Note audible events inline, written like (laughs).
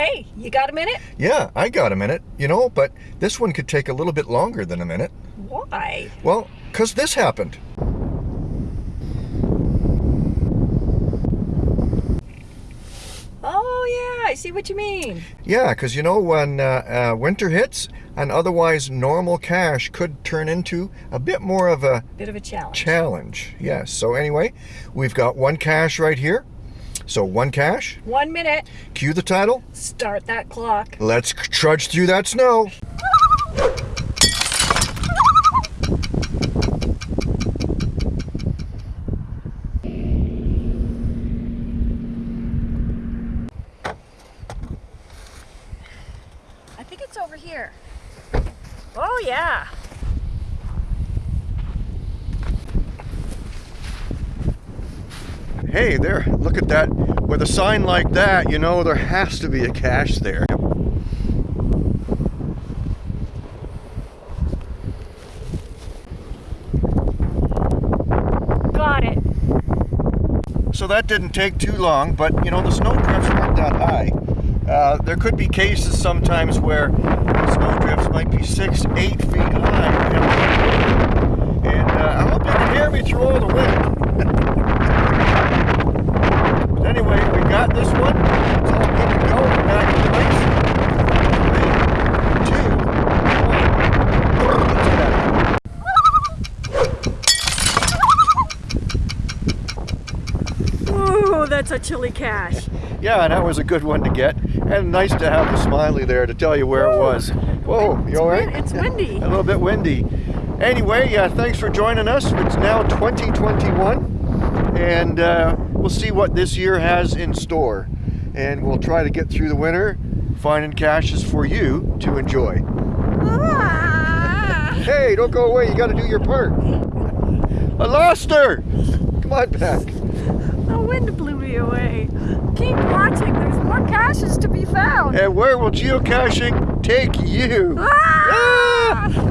Hey, you got a minute? Yeah, I got a minute, you know, but this one could take a little bit longer than a minute. Why? Well, because this happened. Oh, yeah, I see what you mean. Yeah, because you know, when uh, uh, winter hits, an otherwise normal cache could turn into a bit more of a Bit of a challenge. challenge. Yes, so anyway, we've got one cache right here. So one cache. One minute. cue the title, Start that clock. let's trudge through that snow. I think it's over here. Oh, yeah. Hey there, look at that. With a sign like that, you know there has to be a cache there. Got it. So that didn't take too long, but you know, the snow drifts weren't that high. Uh, there could be cases sometimes where snow drifts might be six, eight feet high. And uh, I hope you can hear me through all the wind. (laughs) but anyway, we got this one. It's all good to go. We're back in place. Three, two, one. Let's get at it. Ooh, that's a chilly cache. Yeah, and that was a good one to get. And nice to have the smiley there to tell you where it was. Whoa, you all right? It's windy. (laughs) A little bit windy. Anyway, yeah, thanks for joining us. It's now 2021, and uh, we'll see what this year has in store. And we'll try to get through the winter, finding caches for you to enjoy. Ah! Hey, don't go away. You got to do your part. (laughs) I lost her. Come on back. The wind blew me away. Keep watching. There's more caches to be found. And where will geocaching take you? Ah!